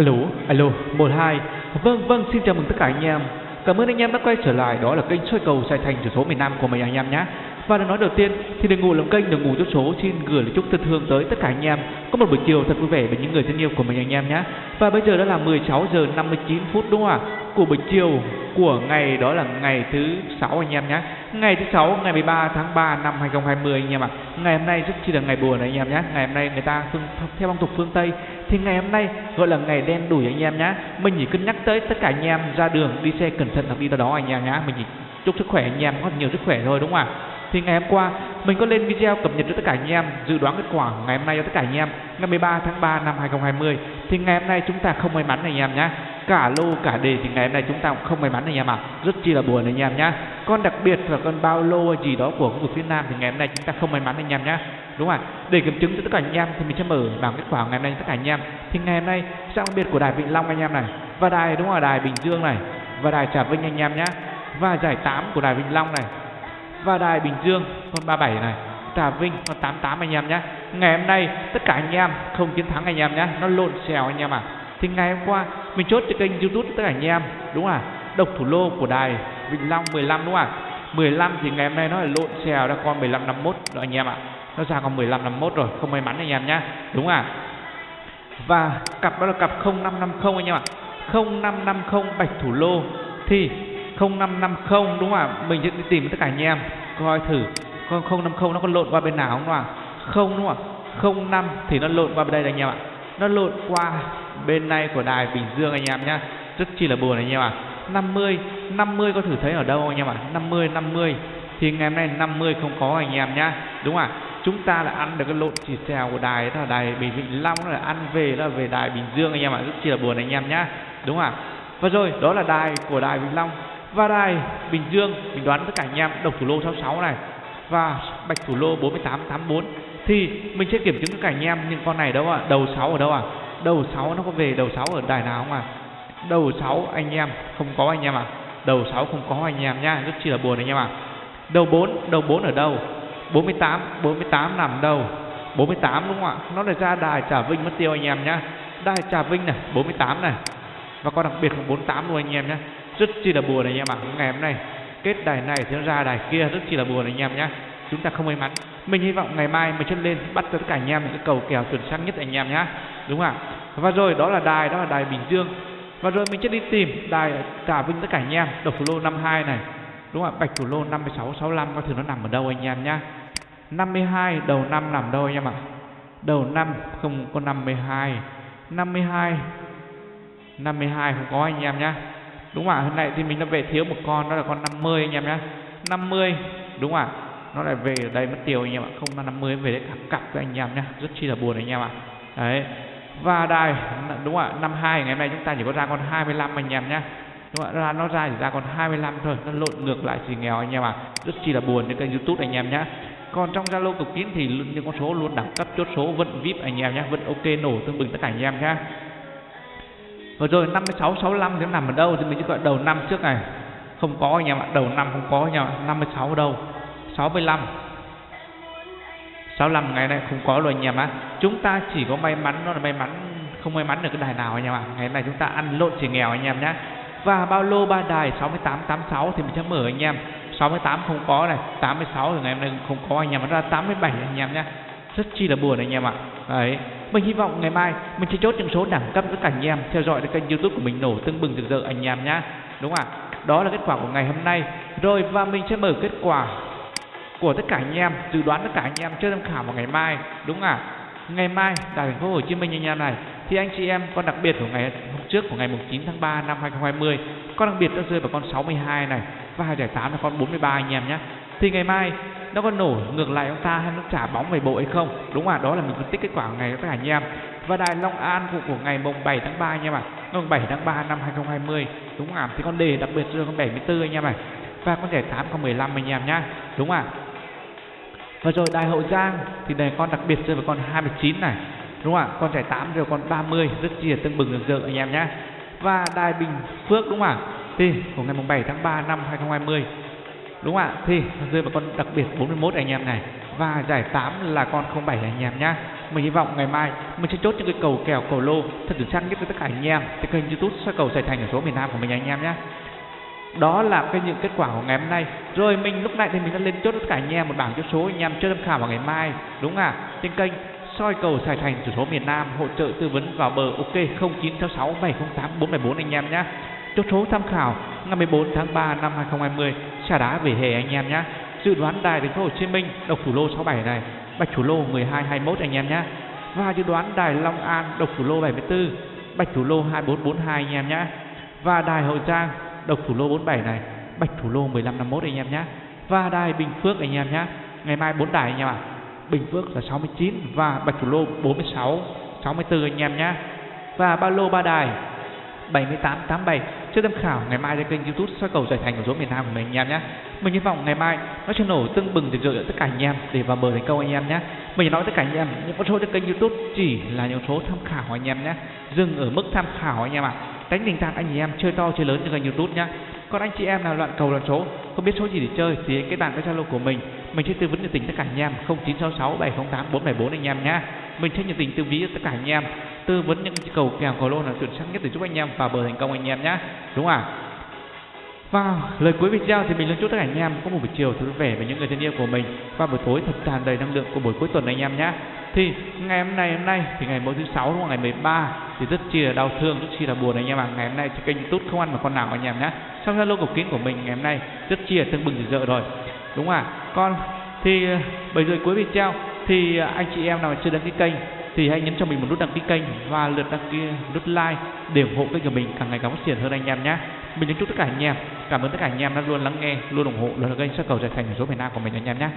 Alo, alo, 12 Vâng, vâng, xin chào mừng tất cả anh em. Cảm ơn anh em đã quay trở lại. Đó là kênh soi cầu Sài Thành chủ số miền Nam của mình anh em nhé. Và để nói đầu tiên thì đừng ngủ làm kênh đừng ngủ chốt số. Xin gửi lời chúc thân thương tới tất cả anh em. Có một buổi chiều thật vui vẻ với những người thân yêu của mình anh em nhé. Và bây giờ đã là 16 giờ 59 phút đúng không ạ? Của buổi chiều của ngày đó là ngày thứ sáu anh em nhé. Ngày thứ sáu ngày 13 tháng 3 năm 2020 anh em ạ. Ngày hôm nay rất chi là ngày buồn anh em nhé. Ngày hôm nay người ta phương, theo phong tục phương Tây thì ngày hôm nay gọi là ngày đen đủi anh em nhá. Mình chỉ cân nhắc tới tất cả anh em ra đường, đi xe cẩn thận hoặc đi đâu đó anh em nhá. Mình chỉ chúc sức khỏe anh em có nhiều sức khỏe thôi, đúng không ạ? Thì ngày hôm qua, mình có lên video cập nhật cho tất cả anh em, dự đoán kết quả ngày hôm nay cho tất cả anh em, ngày 13 tháng 3 năm 2020 thì ngày hôm nay chúng ta không may mắn anh em nhá. Cả lô, cả đề thì ngày hôm nay chúng ta cũng không may mắn anh em ạ. À. rất chi là buồn anh em nhá. Con đặc biệt là con bao lô gì đó của khu vực phía nam thì ngày hôm nay chúng ta không may mắn anh em nhá đúng không ạ? Để kiểm chứng cho tất cả anh em thì mình sẽ mở bảng kết quả ngày hôm nay cho tất cả anh em. Thì ngày hôm nay, sang đặc biệt của đài vĩnh long anh em này, và đài đúng là đài bình dương này, và đài trà vinh anh em nhé và giải 8 của đài vĩnh long này, và đài Bình Dương, con 37 này, Trà Vinh, con 88 anh em nhé ngày hôm nay, tất cả anh em không chiến thắng anh em nhé nó lộn xèo anh em à thì ngày hôm qua, mình chốt cho kênh youtube tất cả anh em, đúng không ạ? độc thủ lô của đài Vĩnh Long 15 đúng không ạ? 15 thì ngày hôm nay nó là lộn xèo ra con 15 51 đó anh em ạ nó ra còn 15 51 rồi, không may mắn anh em nhá. Đúng à và cặp đó là cặp 0550 anh em ạ. 0550 bạch thủ lô thì 0550 đúng không ạ? Mình sẽ đi tìm tất cả anh em. Coi thử. Con 050 nó có lộn qua bên nào không ạ? Không, đúng không ạ? 05 thì nó lộn qua bên đây anh em ạ. Nó lộn qua bên này của đài Bình Dương anh em nhá. Rất chi là buồn anh em ạ. 50 50 có thử thấy ở đâu anh em ạ? 50 50 thì ngày hôm nay 50 không có anh em nhá. Đúng không ạ? Chúng ta là ăn được cái lộn chỉ xèo của đài đó là đài Bình Vĩnh Long là ăn về đó là về đài Bình Dương anh em ạ, rất chi là buồn anh em nhá, đúng không ạ? Và rồi, đó là đài của đài Vĩnh Long và đài Bình Dương. Mình đoán tất cả anh em, độc thủ lô 66 này và bạch thủ lô 4884 thì mình sẽ kiểm chứng tất cả anh em những con này đâu ạ? À? đầu 6 ở đâu à đầu 6 nó có về đầu 6 ở đài nào không à đầu 6 anh em, không có anh em à đầu 6 không có anh em nhá, rất chi là buồn anh em à đầu 4 đầu 4 ở đâu? 48 48 nằm đâu 48 đúng không ạ? Nó lại ra đài Trà Vinh mất tiêu anh em nhá. Đài Trà Vinh này 48 này. Và con đặc biệt là 48 luôn anh em nhé rất chi là buồn anh em ạ à. ngày hôm nay. Kết đài này thì nó ra đài kia, rất chi là buồn anh em nhé chúng ta không may mắn. Mình hy vọng ngày mai mình chân lên bắt tất cả anh em những cái cầu kèo chuẩn xác nhất anh em nhé đúng không ạ? Và rồi, đó là đài, đó là đài bình dương. Và rồi mình sẽ đi tìm đài trà vinh tất cả anh em. Độc thủ lô 52 này. Đúng không ạ? Bạch thủ lô 56 65 có thử nó nằm ở đâu anh em nhá. 52 đầu năm nằm đâu anh em ạ đầu năm không có 52 52 52 không có anh em nhá đúng không ạ hôm nay thì mình đã về thiếu một con đó là con 50 anh em nhá. 50 đúng không ạ nó lại về ở đây mất tiêu anh em ạ không là 50 về đấy cặp cặp với anh em nhá. rất chi là buồn anh em ạ đấy và đài đúng ạ năm hai ngày hôm nay chúng ta chỉ có ra con 25 anh em nhá. đúng ạ, ra nó ra chỉ ra còn 25 thôi nó lộn ngược lại thì nghèo anh em ạ rất chi là buồn trên kênh youtube anh em nhá còn trong zalo cực kín thì những con số luôn đẳng cấp chốt số vẫn vip anh em nhé vẫn ok nổ tương bừng tất cả anh em nhé Vừa rồi 56 65 thì nó nằm ở đâu thì mình chỉ gọi đầu năm trước này. Không có anh em ạ, đầu năm không có anh em ạ. 56 ở đâu? 65 65 ngày nay không có rồi anh em ạ. Chúng ta chỉ có may mắn nó là may mắn không may mắn được cái đài nào anh em ạ. Ngày nay chúng ta ăn lộn chỉ nghèo anh em nhé. Và bao lô ba đài 6886 thì mình sẽ mở anh em. 68 không có này, 86 thì ngày hôm nay không có anh em, nó ra 87 anh em nhé. Rất chi là buồn anh em ạ. Đấy mình hy vọng ngày mai mình sẽ chốt những số đẳng cấp tất cả anh em theo dõi kênh youtube của mình nổ tưng bừng rực rỡ anh em nhá đúng không ạ đó là kết quả của ngày hôm nay rồi và mình sẽ mở kết quả của tất cả anh em dự đoán tất cả anh em chơi tham khảo vào ngày mai đúng không ạ ngày mai tại thành phố Hồ Chí Minh anh em này thì anh chị em con đặc biệt của ngày hôm trước của ngày 9 tháng 3 năm 2020 con đặc biệt nó rơi vào con 62 này và hai giải 8 là con 43 anh em nhé. Thì ngày mai nó có nổ ngược lại ông ta hay nó trả bóng về bộ hay không? Đúng không à đó là mình phân tích kết quả của ngày các anh em. Và đài Long An của, của ngày mùng 7 tháng 3 anh em ạ. À. mùng 7 tháng 3 năm 2020 đúng không ạ? Thì con đề đặc biệt rơi con 74 anh em này và con giải 8 con 15 anh em nhá. Đúng không ạ? Và rồi đài Hậu Giang thì đề con đặc biệt rơi vào con 29 này đúng không ạ? Con giải 8 rồi con 30 rất chi là tương bừng được rỡ, anh em nhé. Và đài Bình Phước, đúng không ạ? Thì, của ngày mùng 7 tháng 3 năm 2020 đúng không ạ? Thì, rơi vào con đặc biệt 41 anh em này. Và giải 8 là con 07 anh em nhé. Mình hy vọng ngày mai mình sẽ chốt những cái cầu kèo, cầu lô thật sự xác nhất với tất cả anh em. Trên kênh youtube soi cầu giải thành ở số miền nam của mình anh em nhé. Đó là cái những kết quả của ngày hôm nay. Rồi mình lúc này thì mình đã lên chốt tất cả anh em một bảng chốt số anh em chơi tham khảo vào ngày mai, đúng à trên kênh soi cầu sài thành chủ số miền nam hỗ trợ tư vấn vào bờ ok 0966 708 474 anh em nhé. Chốt số tham khảo, ngày 14 tháng 3 năm 2020 xả đá về hè anh em nhé. Dự đoán đài thành phố Hồ Chí Minh, độc thủ lô 67 này, bạch thủ lô 1221 anh em nhé. Và dự đoán đài Long An, độc thủ lô 74 bạch thủ lô 2442 anh em nhé. Và đài Hậu Giang, độc thủ lô 47 này, bạch thủ lô 1551 anh em nhé. Và đài Bình Phước anh em nhé. Ngày mai bốn đài anh em ạ. à. Bình Phước là 69 và bạch thủ lô 46 64 anh em nhé và ba lô ba đài 7887 chưa tham khảo, ngày mai trên kênh youtube soi cầu giải thành của số miền Nam của mình anh em nhé mình hy vọng ngày mai nó sẽ nổ tưng bừng rực rỡ tất cả anh em để vào bờ thành công anh em nhé mình nói tất cả anh em, những con số trên kênh youtube chỉ là những số tham khảo anh em nhé dừng ở mức tham khảo anh em ạ. À. tránh tình trạng anh em chơi to, chơi lớn trên kênh youtube nhé còn anh chị em nào loạn cầu loạn số không biết số gì để chơi thì cái bàn cái zalo của mình. Mình sẽ tư vấn nhiệt tình tất cả anh em. 0966 708 474 anh em nhá. Mình sẽ nhiệt tình tư vấn tất cả anh em. Tư vấn những cầu kèo cầu lô là chuẩn xác nhất để giúp anh em vào bờ thành công anh em nhé đúng không ạ? Và lời cuối video thì mình luôn chúc tất cả anh em có một buổi chiều thật vui vẻ với những người thân yêu của mình. Và buổi tối thật tràn đầy năng lượng của buổi cuối tuần anh em nhé. Thì ngày hôm nay hôm nay thì ngày mỗi thứ sáu đúng không? ngày 13 thì rất chi là đau thương, rất chi là buồn anh em ạ. Ngày hôm nay thì kênh youtube không ăn mà con nào anh em nhé. Trong zalo cục kín của mình ngày hôm nay rất chi là tương bừng rực rỡ rồi. Đúng không ạ? Con, thì bây giờ cuối video thì ờ, anh chị em nào chưa đăng ký kênh thì hãy nhấn cho mình một nút đăng ký kênh và lượt đăng ký nút like để ủng hộ kênh của mình càng ngày càng phát triển hơn anh em nhé. Mình kính chúc tất cả anh em. Cảm ơn tất cả anh em đã luôn lắng nghe, luôn ủng hộ luôn là kênh xuất cầu giải thành số miền Nam của mình anh em nhé.